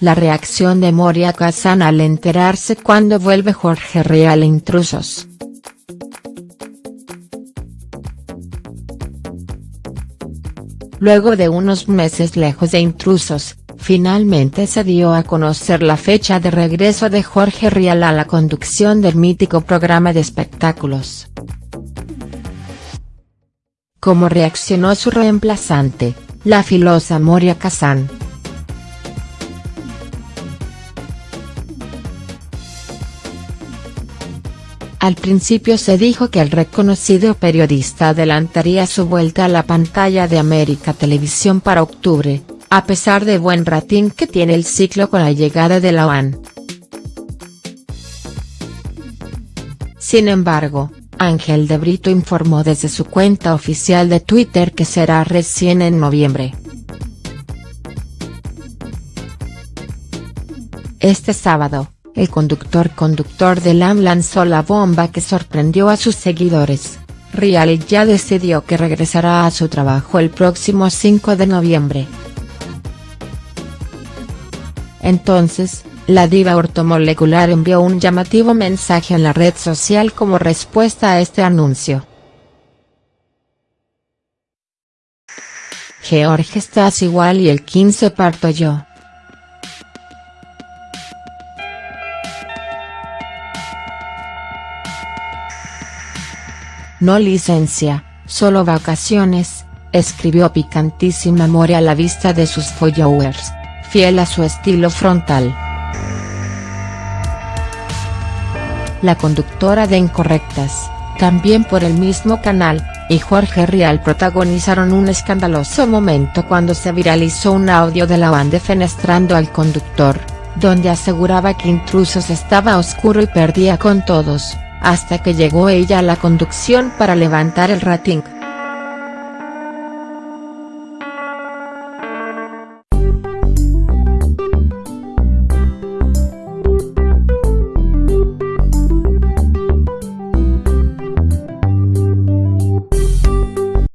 La reacción de Moria Kazan al enterarse cuando vuelve Jorge Real Intrusos. Luego de unos meses lejos de Intrusos, finalmente se dio a conocer la fecha de regreso de Jorge Rial a la conducción del mítico programa de espectáculos. ¿Cómo reaccionó su reemplazante, la filosa Moria Kazan?. Al principio se dijo que el reconocido periodista adelantaría su vuelta a la pantalla de América Televisión para octubre, a pesar de buen ratín que tiene el ciclo con la llegada de la OAN. Sin embargo, Ángel de Brito informó desde su cuenta oficial de Twitter que será recién en noviembre. Este sábado, el conductor conductor de LAM lanzó la bomba que sorprendió a sus seguidores. Rial ya decidió que regresará a su trabajo el próximo 5 de noviembre. Entonces, la diva ortomolecular envió un llamativo mensaje en la red social como respuesta a este anuncio. George estás igual y el 15 parto yo. No licencia, solo vacaciones, escribió picantísima More a la vista de sus followers fiel a su estilo frontal. La conductora de Incorrectas, también por el mismo canal, y Jorge Rial protagonizaron un escandaloso momento cuando se viralizó un audio de la banda defenestrando al conductor, donde aseguraba que Intrusos estaba oscuro y perdía con todos, hasta que llegó ella a la conducción para levantar el rating.